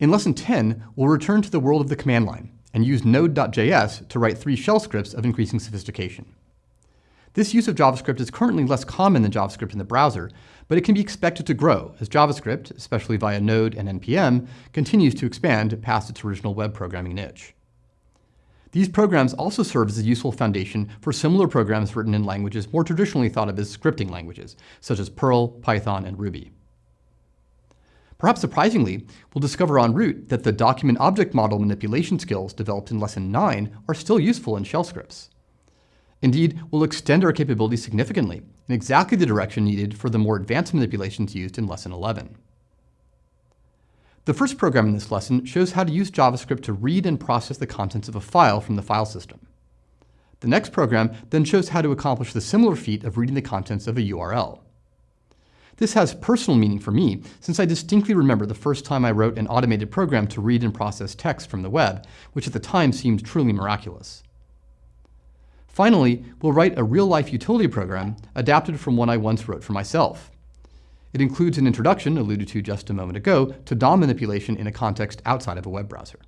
In Lesson 10, we'll return to the world of the command line and use Node.js to write three shell scripts of increasing sophistication. This use of JavaScript is currently less common than JavaScript in the browser, but it can be expected to grow as JavaScript, especially via Node and NPM, continues to expand past its original web programming niche. These programs also serve as a useful foundation for similar programs written in languages more traditionally thought of as scripting languages, such as Perl, Python, and Ruby. Perhaps surprisingly, we'll discover en route that the document object model manipulation skills developed in Lesson 9 are still useful in shell scripts. Indeed, we'll extend our capabilities significantly in exactly the direction needed for the more advanced manipulations used in Lesson 11. The first program in this lesson shows how to use JavaScript to read and process the contents of a file from the file system. The next program then shows how to accomplish the similar feat of reading the contents of a URL. This has personal meaning for me, since I distinctly remember the first time I wrote an automated program to read and process text from the web, which at the time seemed truly miraculous. Finally, we'll write a real-life utility program adapted from one I once wrote for myself. It includes an introduction, alluded to just a moment ago, to DOM manipulation in a context outside of a web browser.